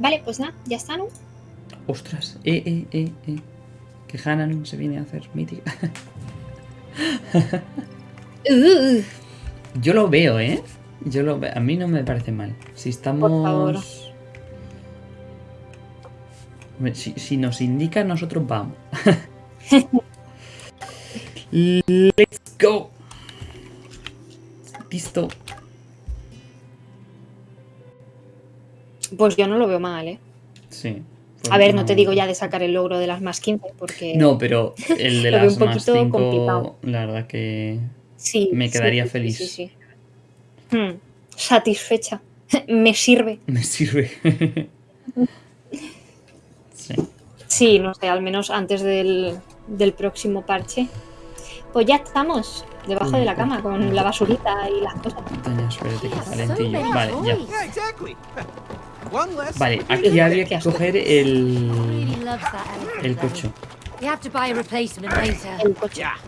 Vale, pues nada, ya está, ¿no? Ostras, eh, eh, eh, eh. Que Hanan se viene a hacer mítica. Uh, Yo lo veo, ¿eh? Yo lo veo. A mí no me parece mal. Si estamos... Por favor. Hombre, Si, si nos indica, nosotros vamos. Let's go. Listo. Pues yo no lo veo mal, ¿eh? Sí. A ver, no te digo ya de sacar el logro de las más 15, porque No, pero el de Lo veo las un más poquito 5, complicado. la verdad que sí, me quedaría sí, feliz. Sí, sí, sí. Hmm, satisfecha. Me sirve. me sirve. sí. Sí, no sé, al menos antes del, del próximo parche. Pues ya estamos debajo de la cama con la basurita y las cosas. Calentillo. many Vale, ya. Vale, aquí habría que coger el... El cocho.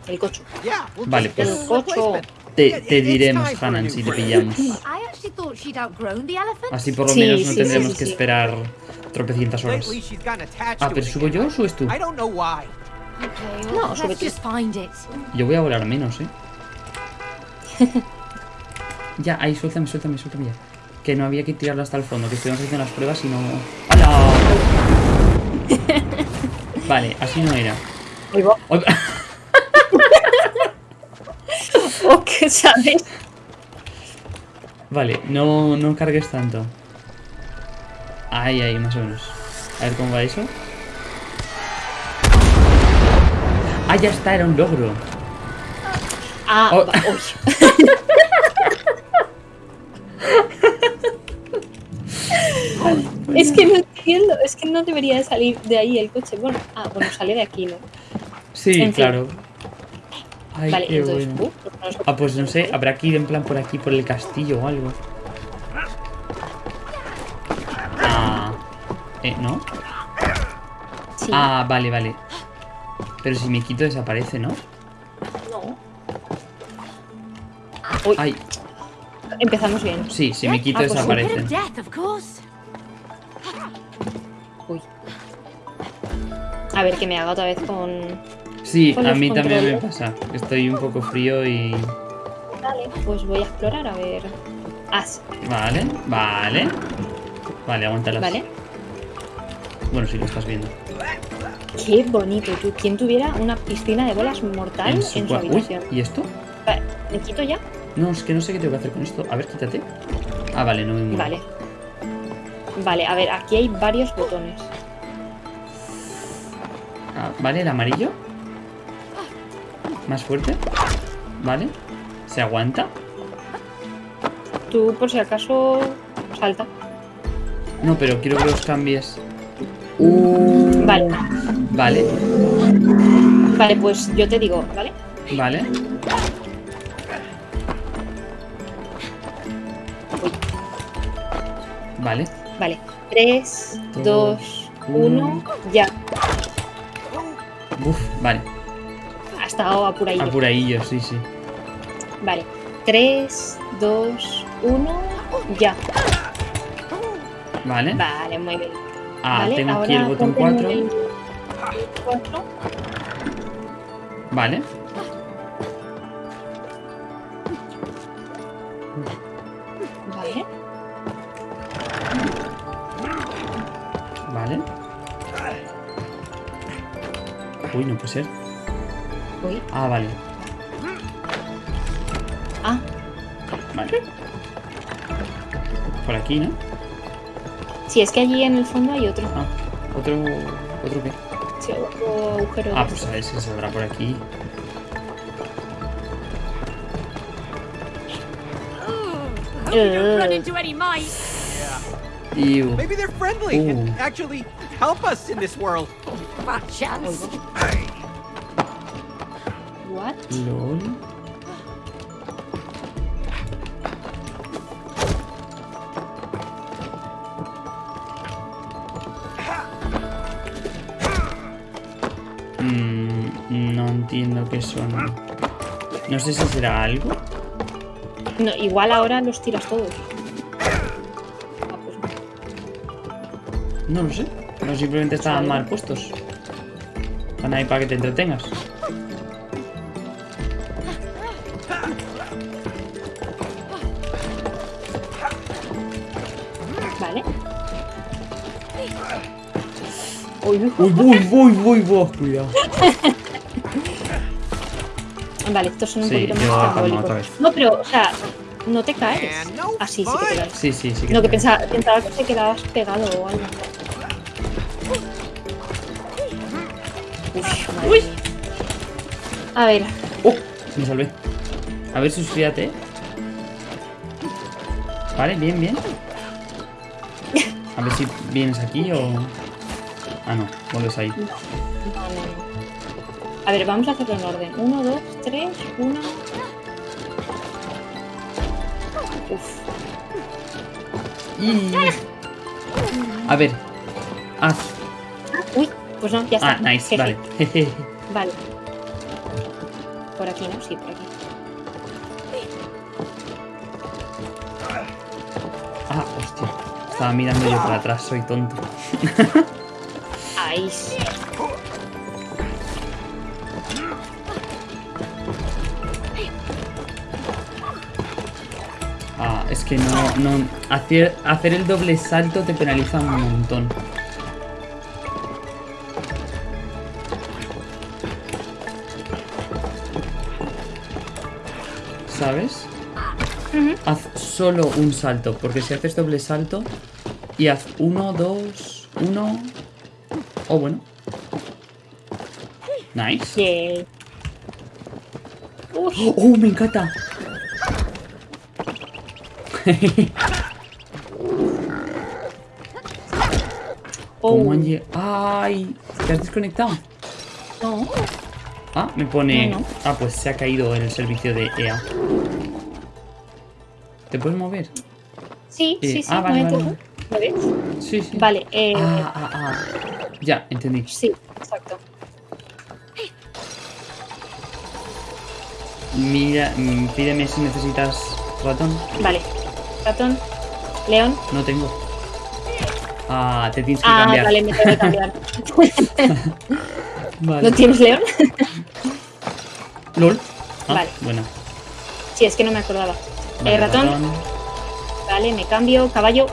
El coche. El we'll Vale, pues- El cocho. replacement. Te, te diremos, Hanan, si te pillamos. I actually thought she'd outgrown the elephant. Así por lo Sí, menos no sí, tendremos sí, que sí. esperar tropecientas horas. Ah, pero ¿subo yo o subes tú? I don't know why. Okay, No, sube tú. Yo voy a volar menos, ¿eh? ya, ahí, suéltame, suéltame, suéltame ya. Que no había que tirarlo hasta el fondo, que estuvimos haciendo las pruebas y no... ¡Hala! vale, así no era. Oh, que sabes. Vale, no, no cargues tanto. Ahí, ahí, más o menos. A ver cómo va eso. Ah, ya está, era un logro. Ah, Oh. es que no entiendo, es que no debería de salir de ahí el coche. Bueno, ah, bueno, sale de aquí, ¿no? Sí, En fin. claro. Ay, vale, qué entonces, bueno. uh, pues no sé. Ah, pues no sé, habrá que ir en plan por aquí, por el castillo o algo. Ah. Eh, ¿no? Sí, Ah, vale, vale. Pero si me quito desaparece, ¿no? no. Uy, Ay, empezamos bien. sí, si me quito Ah, pues A bit A ver, que me haga otra vez con... Sí, Con a mí también me pasa. Estoy un poco frío y... Vale, pues voy a explorar a ver... Ah, sí, Vale, vale. Vale, aguántalas. vale. Bueno, sí lo estás viendo. Qué bonito, tú. ¿Quién tuviera una piscina de bolas mortal en su, Uy, habitación? ¿y esto? Vale, ¿Me quito ya? No, es que no sé qué tengo que hacer con esto. A ver, quítate. Ah, vale, no me muevo. Vale. Vale, a ver, aquí hay varios botones. Ah, vale, el amarillo. Más fuerte. Vale. ¿Se aguanta? Tú, por si acaso, salta. No, pero quiero que los cambies. Uh, Vale, Vale, vale, pues yo te digo, ¿vale? vale. Vale. Vale. 3, Dos, 2, uno. 1, ya. Uf, vale. Ha estado apuradillo. Apuradillo, sí, sí. Vale. 3, 2, 1, ya. Vale. Vale, muy bien. Ah, vale, tengo aquí el botón ponte en 4. el 4. Vale. Vale. Vale. Uy, no puede ser. Uy. Ah, vale. Ah, Vale. Por aquí, ¿no? sí, es que allí en el fondo hay otro. Ah, otro. ¿Otro qué? Sí, otro agujero. Ah, pues a ver si saldrá por aquí. Mice. Iu. Maybe they're friendly and actually help us in this world. Chance. What? LOL. Mm, no entiendo qué son. No sé si será algo. No, igual ahora los tiras todos. Ah, pues no. No lo sé. No simplemente estaban mal puestos. Están ahí para que te entretengas. Vale. Uy, uy, Uy, uy, uy, uy, uy, cuidado. Vale, estos son un Sí, poquito más trambólicos. No, pero, o sea, no te caes. Así sí que te caes. Sí, sí, sí. No, que pensaba, pensaba que te quedabas pegado o algo. A ver, ¡Oh! Me salvé. A ver, suscríbete. Vale, bien, bien. A ver si vienes aquí o... Ah, no. Vuelves ahí. no, no, no. A ver, vamos a hacerlo en orden. Uno, dos, tres, uno. Uf. Y... A ver. Haz. Uy, pues no, ya está. Ah, nice. Jeje. Vale. Vale. Por aquí, ¿no? Sí, por aquí. Ah, hostia. Estaba mirando yo para atrás, soy tonto. Ahí sí. Ah, es que no, no. Hacer, hacer el doble salto te penaliza un montón. ¿Sabes? Haz solo un salto, porque si haces doble salto y haz uno, dos, uno. Oh, bueno. Nice. ¡Oh, me encanta! oh, ¿Cómo han lle- ¡Ay! ¿Te has desconectado? no. Ah, me pone... No, no. Ah, pues se ha caído en el servicio de EA. ¿Te puedes mover? Sí, Eh, sí, sí. ah, vale, vale, tú. ¿Lo ves? Sí, sí. Vale, eh, Ah, ah, ah. Ya, entendí. sí, exacto. Mira, mm, pídeme si necesitas ratón. Vale. Ratón, león. No tengo. Ah, te tienes que Ah, cambiar. vale, me tengo que cambiar. Vale. ¿No tienes león? LOL. Ah, Vale. Bueno. sí, es que no me acordaba. Vale, Eh, ratón. Vale, me cambio. Caballo.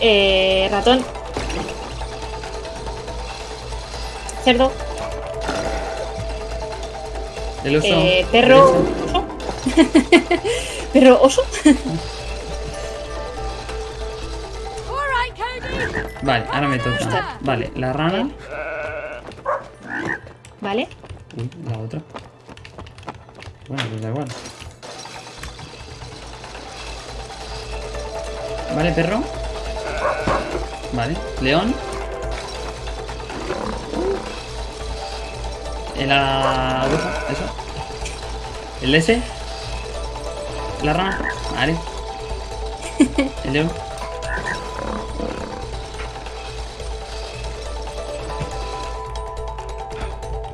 Eh, ratón. Cerdo. El oso. Eh, perro. perro oso. Vale, ahora me toca. Vale, la rana. Vale. Uy, la otra. Bueno, pues da igual. Vale, perro. Vale, león. El la oveja, eso. El S. La rana. Vale. El león.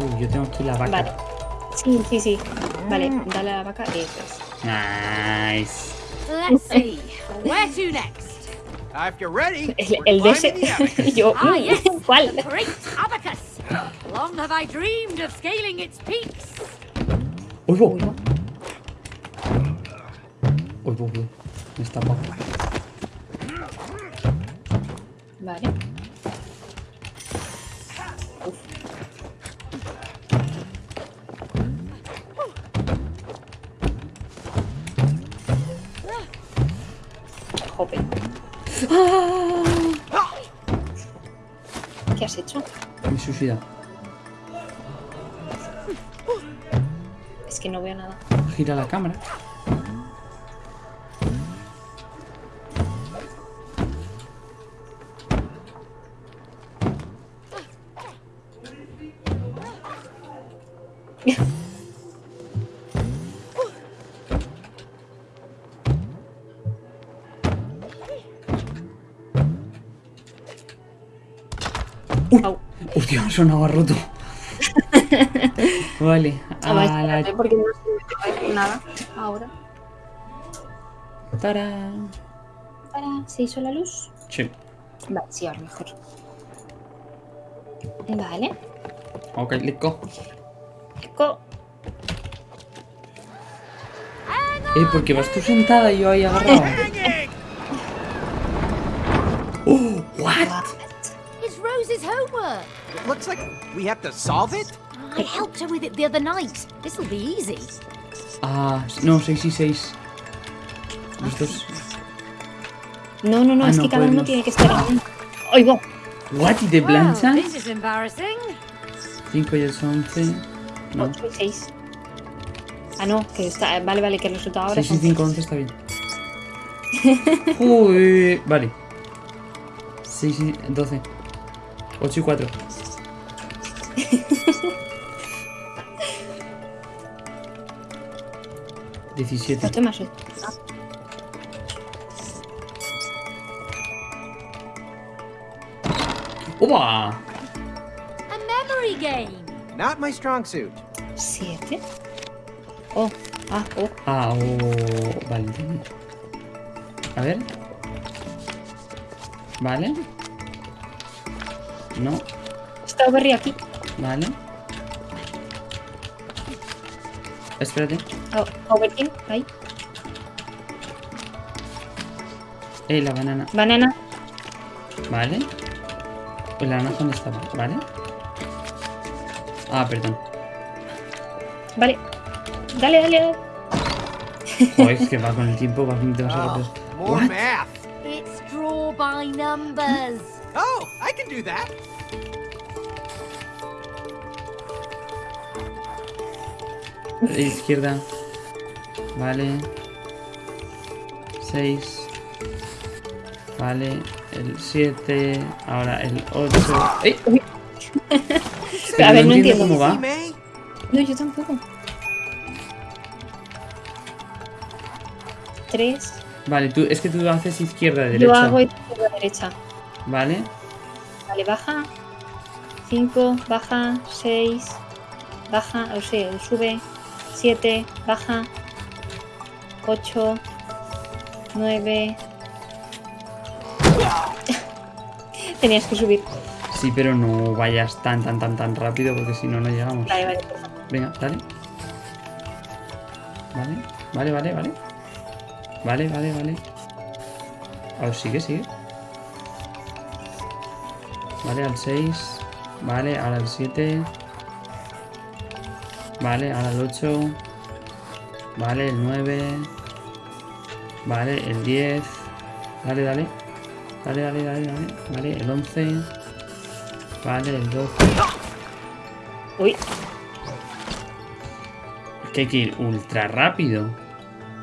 Uy, yo tengo aquí la vaca. Vale. Sí, sí, sí. Vale, dale a la vaca. Eso es. Nice. Let's see. Where to next? If you're ready, El, el de ese. abacus. Y yo, Ah, yes. ¿cuál? Great abacus. Long have I dreamed of scaling its peaks. Uy, bo. Uy, bo, uy. Me está abajo. Vale. Uf. Has hecho? Me he suicidado. Es que no veo nada. Gira la cámara. Hostia, sonaba roto. vale. A ver, A espérate, la... porque no nada ahora. Tarán. para. ¿Se hizo la luz? Sí. Vale, sí, ahora mejor. Vale. Ok, let's go. Co- Eh, porque vas tú sentada y yo ahí agarrado. Looks like we have to solve it. I helped her with it the other night. This'll be easy. Ah, no, 6 y 6. Los dos. No, no, no, Ah, es no que cada uno tiene que estar en. ¡Oigo! What? ¿Y te Well, planchan? this is embarrassing. 5 y el 11. No. 8 y 6. Ah, no, que está. Vale, vale, que el resultado ahora 6 y son 5, 11 está bien. Uy, vale. 6 y 12. 8 y 4. Diecisiete. 8 más 8. ¡Upa! A memory game. Not my strong suit. 7. Oh, ah, oh. Ah, oh, vale. A ver. Vale. No, Está Overry aquí. vale. Espérate. Oh, Overkin, ahí. Eh, la banana. Banana. Vale. Pues la naranja dónde estaba, ¿vale? Ah, perdón. Vale. Dale, dale, dale. Oh, es que va con el tiempo, va demasiado Oh, rápido. more math. It's draw by numbers. Oh, I can do that. Izquierda. Vale. 6. Vale. El 7. Ahora el 8. ¡Ey! A ver, no entiendo. cómo va. No, yo tampoco. 3. Vale, tú, es que tú haces izquierda, derecha. Yo hago izquierda derecha. Vale. Vale, baja. 5, baja. 6, baja. O sea, sube. 7, baja. 8, 9. Tenías que subir. Sí, pero no vayas tan, tan, tan, tan rápido porque si no, no llegamos. Vale, vale. Venga, dale. Vale, vale, vale, vale. Vale, vale, vale. A ver, sigue, sigue. Vale, al 6. Vale, ahora al 7. Vale, ahora al 8. Vale, el 9. Vale, el 10. Dale, dale. Dale, dale, dale, dale. Vale, el 11. Vale, el 12. Uy, Es que hay que ir ultra rápido.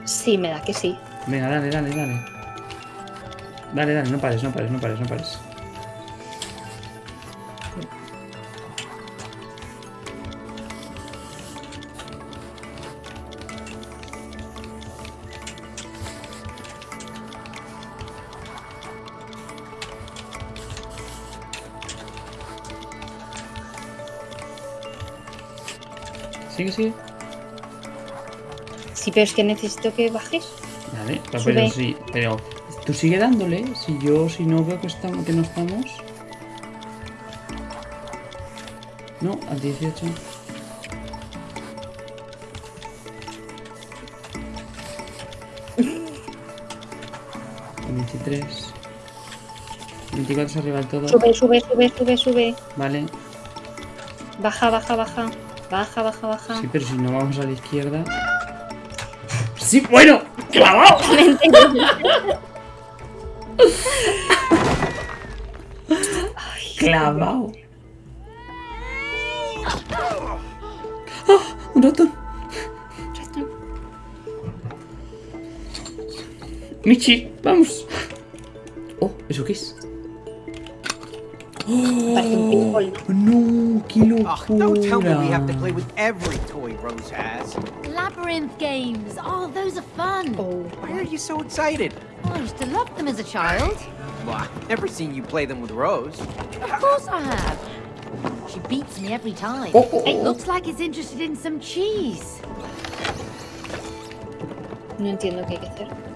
sí, me da que sí. Venga, dale, dale, dale. Dale, dale, no pares, no pares, no pares, no pares. Sigue, sigue. Sí, pero es que necesito que bajes. Vale, pero Sube. sí, pero tú sigue dándole. Si yo, si no veo que estamos, que no estamos. No, al 18. Al 23. 24 es arriba del todo. Sube, sube, sube, sube, sube. Vale. Baja, baja, baja. Baja, baja, baja. Sí, pero si no vamos a la izquierda. Sí, bueno, clavado. Clavado. ¡Ah! Un ratón. Michi, vamos. Oh, ¿eso qué es? Parece un pinball. No, qué Oh, don't tell me we have to play with every toy Rose has. Labyrinth games. Oh, those are fun. Oh. Why are you so excited? Oh, I used to love them as a child. Well, I've never seen you play them with Rose. Of course I have. She beats me every time. Oh, oh, It oh. looks like it's interested in some cheese. No entiendo qué hay que hacer.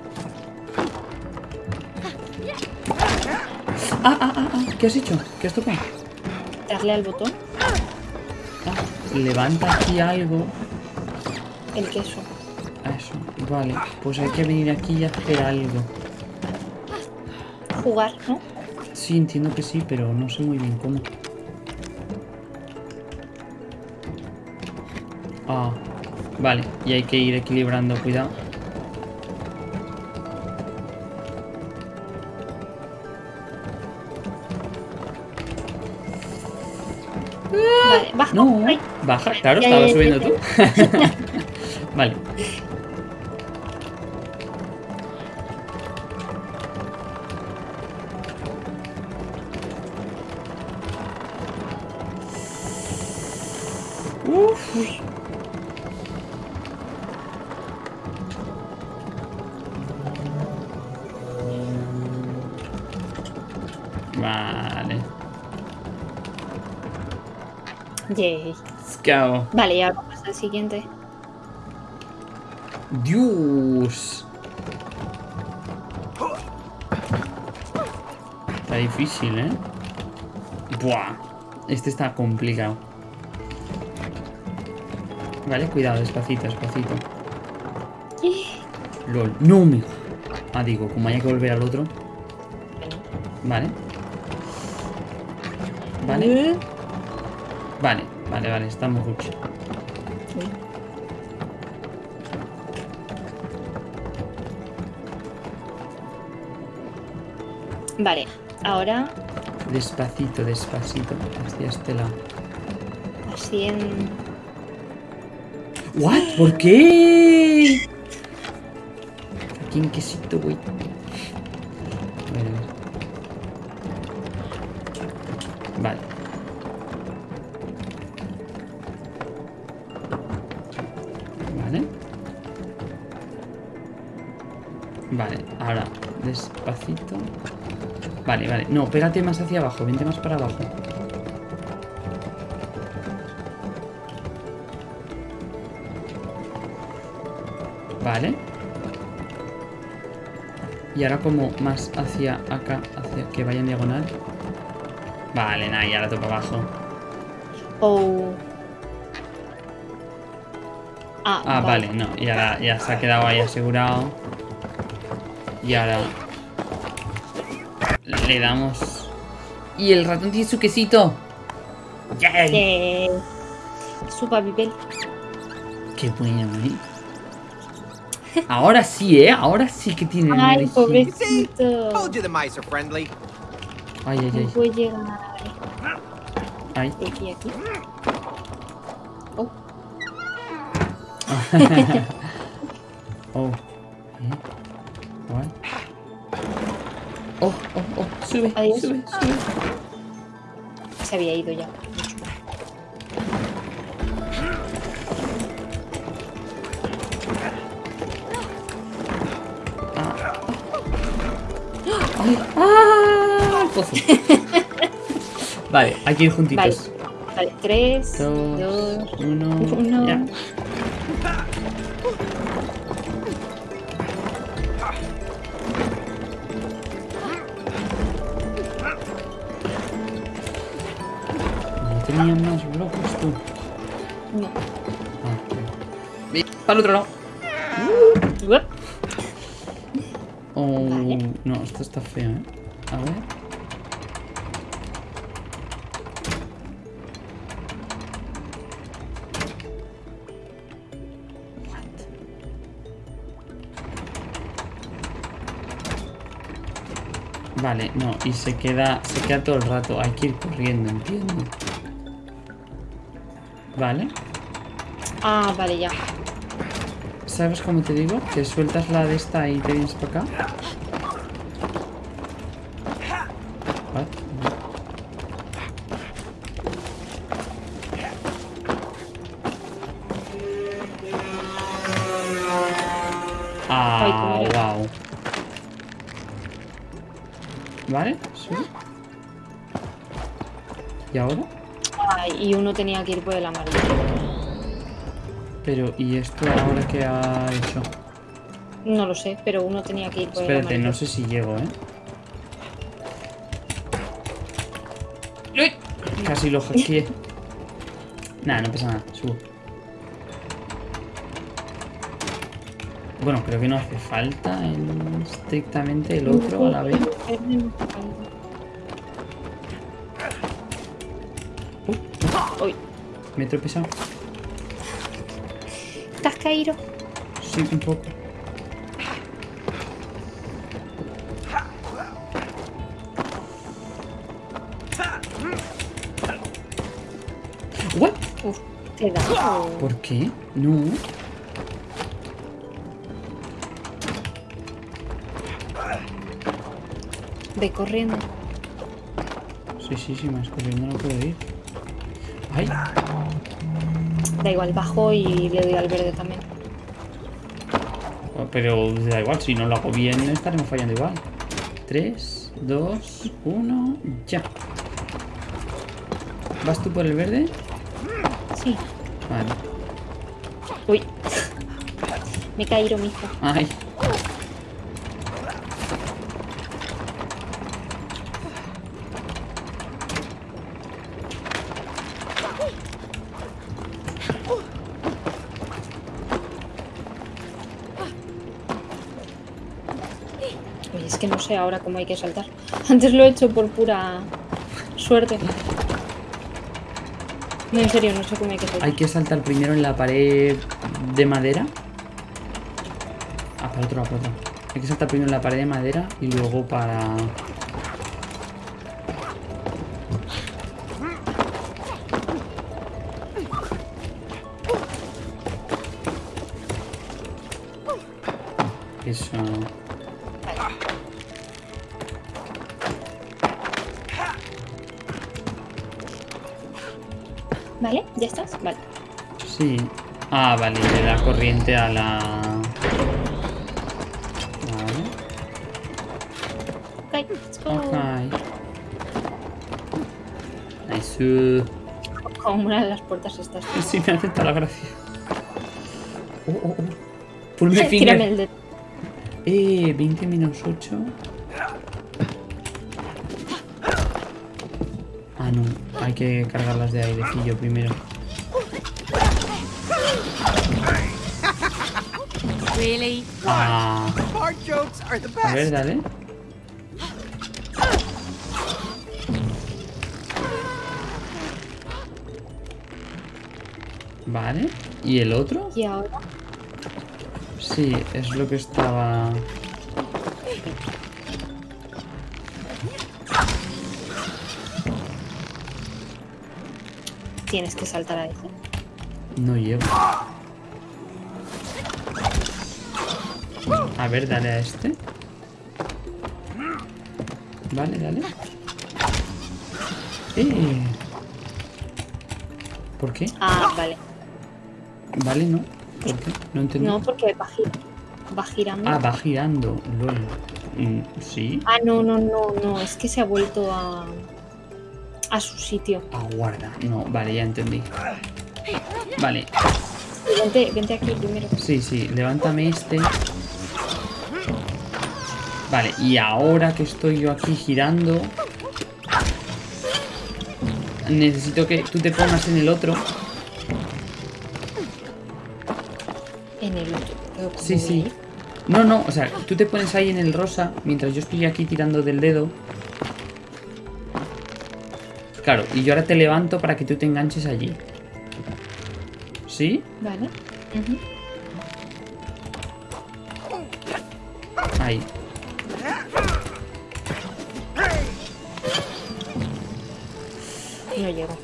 Ah, ah, ah, ah, ¿qué has hecho? ¿Qué has tocado? Darle al botón. Ah, levanta aquí algo. El queso. Eso, vale. Pues hay que venir aquí y hacer algo. Jugar, ¿no? Sí, entiendo que sí, pero no sé muy bien cómo. Ah, vale. Y hay que ir equilibrando, cuidado. No, baja, claro, estaba subiendo tú. vale. Uf. Vale. Yay. Go. Vale, y ahora pasa el siguiente. Dios. Está difícil, ¿eh? Buah. Este está complicado. Vale, cuidado, despacito, despacito. LOL. No me... Ah, digo, como haya que volver al otro. Vale. Vale. Vale, vale, estamos mucho. Vale, ahora Despacito, despacito, hacia este lado. así en... ¿What? ¿Por qué? Aquí en quesito, güey. Vale. Vale, ahora despacito. Vale, vale. No, pégate más hacia abajo, vente más para abajo. Vale. Y ahora como más hacia acá, hacia que vaya en diagonal. Vale, nada, y ahora toca abajo. Oh. Ah, Ah, vale, no, y ahora ya se ha quedado ahí asegurado. Y ahora le damos. Y el ratón tiene su quesito. ¡Yay! Eh, su papel. Qué bueno, ¿eh? Ahora sí, ¿eh? Ahora sí que tiene Ay, pobrecito. Ay, ay, No ay. puede llegar. ay. Aquí, aquí. Oh, Oh. ¿Eh? Oh, oh, oh. Sube, sube, sube. Se había ido ya. Ah. Pues vale, hay que ir juntitos. Vale. Vale, 3, 2, 1. Para el otro lado. Uep. Oh, no, esto está feo, ¿eh? A ver. What? Vale, no, y se queda, se queda todo el rato. Hay que ir corriendo, entiendo. Vale. Ah, vale, ya. ¿Sabes cómo te digo? Que sueltas la de esta y te vienes para acá. ¿Y esto ahora qué ha hecho? No lo sé, pero uno tenía que ir por Espérate, no sé si llego, ¿eh? ¡Uy! Casi lo hackeé. nada, no pasa nada, subo. Bueno, creo que no hace falta estrictamente el otro a la vez. Uy, me he tropezado. ¿Te has caído? Sí, un poco. ¿What? Uf, te da. ¿Por qué? No. Ve corriendo. Sí, sí, sí, más corriendo no puedo ir. ¡Ay! Da igual, bajo y le doy al verde también. Oh, Pero da igual, si no lo hago bien estaremos fallando igual. 3, 2, 1, ya. ¿Vas tú por el verde? Sí. Vale. Uy. Me caído, mijo. Ay. Sé ahora cómo hay que saltar. Antes lo he hecho por pura suerte. No, en serio, no sé cómo hay que saltar. Hay que saltar primero en la pared de madera. Ah, para otro para otro. Hay que saltar primero en la pared de madera y luego para... ¿Vale? ¿Ya estás? Vale. Sí. Ah, vale, le da corriente a la... Vale. Ok, let's go. Nice. Como una de las puertas estas. Sí, me hace toda la gracia. Oh, oh, oh. Pull my Tírame finger. el dedo. Eh, 20 menos 8. Hay que cargarlas de airecillo primero. Really? Ah, Fart jokes are the a ver, best. dale. Vale. ¿Y el otro? Y ahora. Sí, es lo que estaba... Tienes que saltar a ese. No llevo. A ver, dale a este. Vale, dale. Eh. ¿Por qué? Ah, vale. Vale, no. ¿Por qué? No entendí. No, porque va, va girando. Ah, va girando. Lol. Mm, sí. Ah, no, no, no, no. Es que se ha vuelto a. a su sitio. Aguarda. No, vale, ya entendí. Vale. Vente, vente aquí primero. Sí, sí, levántame este. Vale, y ahora que estoy yo aquí girando... Necesito que tú te pongas en el otro. En el otro. Pero ¿cómo Sí, sí. No, no, o sea, tú te pones ahí en el rosa mientras yo estoy aquí tirando del dedo. Claro, y yo ahora te levanto para que tú te enganches allí. ¿Sí? Vale. Ujú. Ahí. No llego.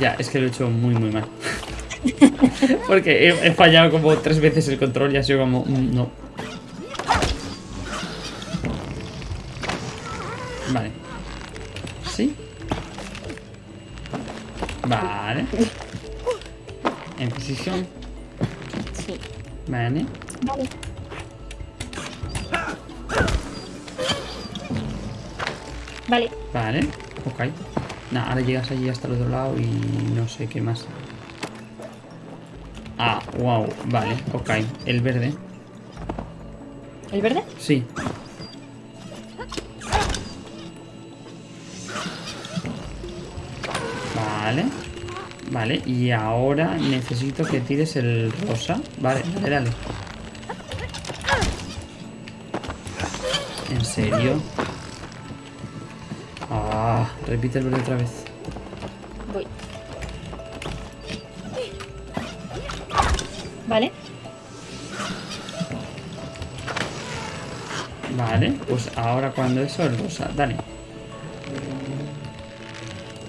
Ya, es que lo he hecho muy, muy mal. Porque he, he fallado como tres veces el control y ha sido como... mm, No. Vale. Vale. Vale. Vale. Ok. Nah, ahora llegas allí hasta el otro lado y no sé qué más. Ah, wow. Vale, ok. El verde. ¿El verde? Sí. Vale. Vale, y ahora necesito que tires el rosa. Vale, dale, dale. ¿En serio? Ah, repite el verde otra vez. Voy. Vale. Vale, pues ahora cuando eso el rosa. Dale,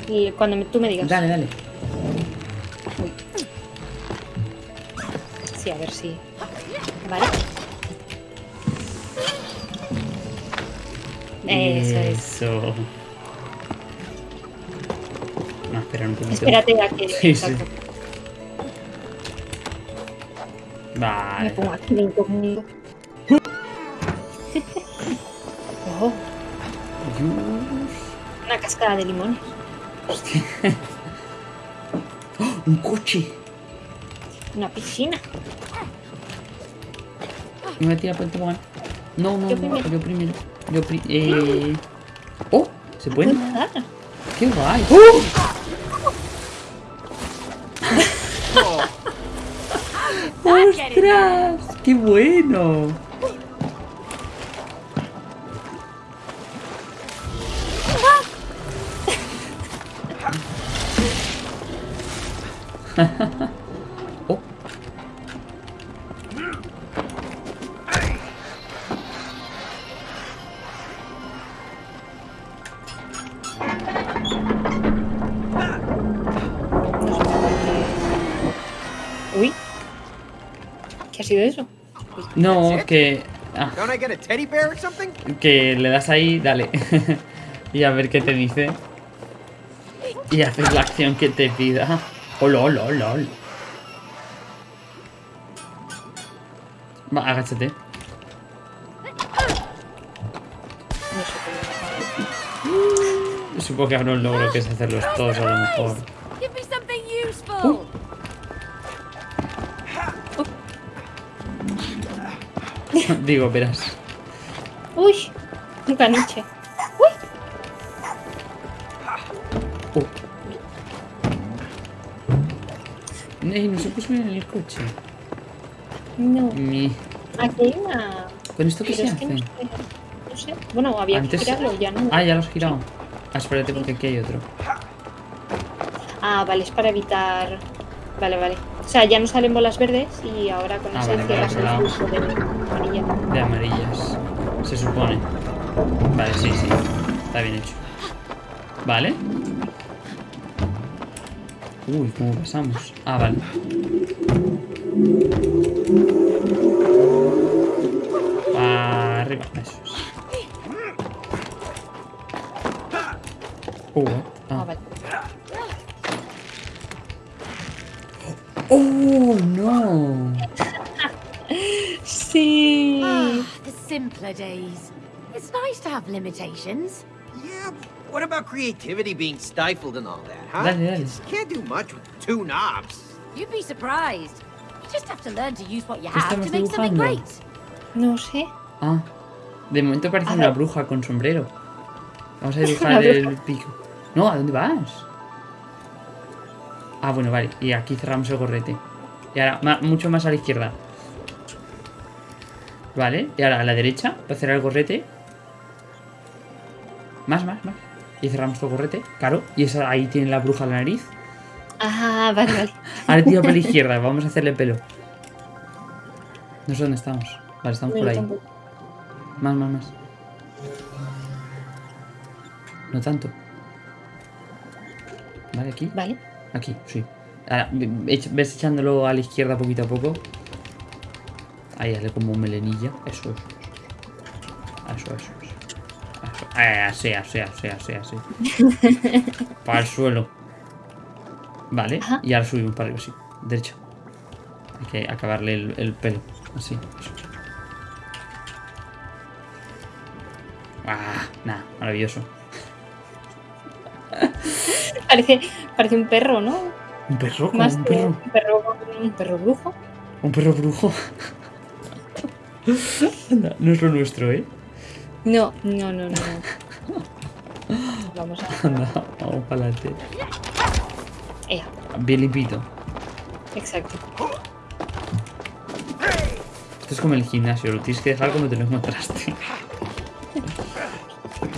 Y cuando me- tú me digas. dale, dale. Ver si. Vale. Eso es. Eso. No, espera un poquito. Espérate a que. Sí, sí. exacto. Me Vale. pongo aquí de incógnito. oh, una cascada de limones. Hostia. ¡Oh! ¡Un coche! Una piscina. Me voy a tirar por el tobogán. No, no, Yo no, primero. yo primero. Yo pri eh... ¡Oh! ¿Se puede? ¿Puedo nadar? ¡Qué guay! Oh, ¡Ostras! ¡Qué bueno! No, que... ah, que le das ahí, dale. y a ver qué te dice. Y haces la acción que te pida. Oh, lol, lol, lol. Va, agáchate. Supongo que ahora un logro que es hacerlos todos a lo mejor. Digo, verás. Uy, un caniche. Uy. Ey, no se puso bien en el coche. no. Mi... Aquí hay una. ¿Con esto qué Pero se es que no hace? sé. No sé. Bueno, había Antes- que girarlo, ya no. Ah, ya lo has girado. Ah, espérate porque aquí hay otro. Ah, vale, es para evitar. Vale, vale. O sea, ya no salen bolas verdes y ahora con Ah, ese vale, cierras el de amarilla. De amarillas. Se supone. Vale, sí, sí. Está bien hecho. Vale. Uy, ¿cómo pasamos? Ah, vale. Para arriba, eso es. Uh, simpler days. It's nice to have limitations. Yeah, but what about creativity being stifled and all that, huh? Dale, dale. You can't do much with two knobs. You'd be surprised. You just have to learn to use what you ¿Qué have to make something great. No sé. Ah, de momento parece A una bruja con sombrero. Vamos a dibujar el pico. No, ¿a dónde vas? Ah, bueno, vale. Y aquí cerramos el gorrete. Y ahora, mucho más a la izquierda. Vale, y ahora a la derecha, para cerrar el gorrete. Más, más, más. Y cerramos el gorrete, claro. Y esa, ahí tiene la bruja la nariz. Ah, vale, vale. Ahora tira para la izquierda, vamos a hacerle pelo. No sé dónde estamos. Vale, estamos No, por ahí. tampoco. Más, más, más. No tanto. Vale, aquí. Vale. Aquí, sí. Ahora, ve- ve- ves echándolo a la izquierda poquito a poco. Ahí, hazle como melenilla. Eso, eso, eso. Eso, eso, eso. Eso. Eh, así, así, así, así, así. Para el suelo. Vale, Ajá. y ahora subimos para arriba, sí. Derecha. Hay que acabarle el, el pelo. Así, eso. Ah, nada, maravilloso. Parece, parece un perro, ¿no? Un perro, Más un perro. un perro, un perro brujo. Un perro brujo. Anda, no es lo nuestro, ¿eh? No, no, no, no. no. Vamos a. Anda, vamos para adelante. Bien limpito. Exacto. Esto es como el gimnasio, lo tienes que dejar como te lo encontraste.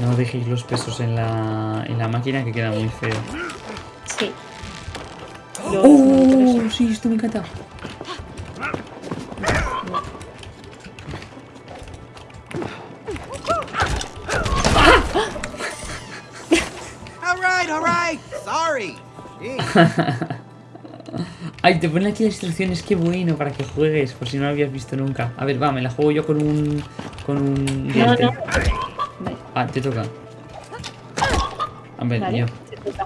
No dejéis los pesos en la, en la máquina que queda muy feo. Sí. Los ¡Oh! Sí, esto me encanta. Ay, te ponen aquí las instrucciones, qué bueno para que juegues, por si no lo habías visto nunca. A ver, va, me la juego yo con un. con un No, no. Ah, te toca. A ver, vale. yo. te toca.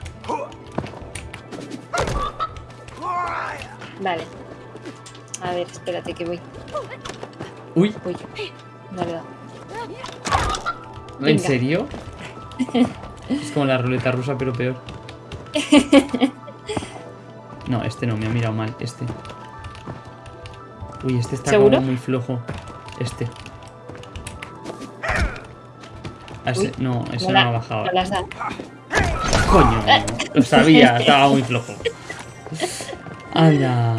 Vale. A ver, espérate que voy. Uy, Uy. Vale, va. ¿en Venga. serio? es como la ruleta rusa, pero peor. No, este no, me ha mirado mal. Este. Uy, este está ¿Seguro? como muy flojo. Este. Ah, ese- Uy, no, ese no, ha bajado. no las. Coño, lo sabía, estaba muy flojo. ¡Hala!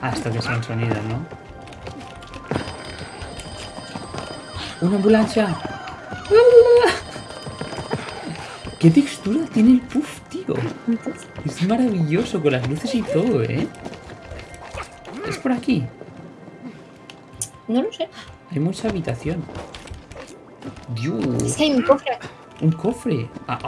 Ah, esto que son sonidos, ¿no? ¡Una ambulancia! ¿Qué textura tiene el puff, Es maravilloso, con las luces y todo, ¿eh? Es por aquí. No lo sé. Hay mucha habitación. Es Dios, que hay un cofre. un cofre. Ah.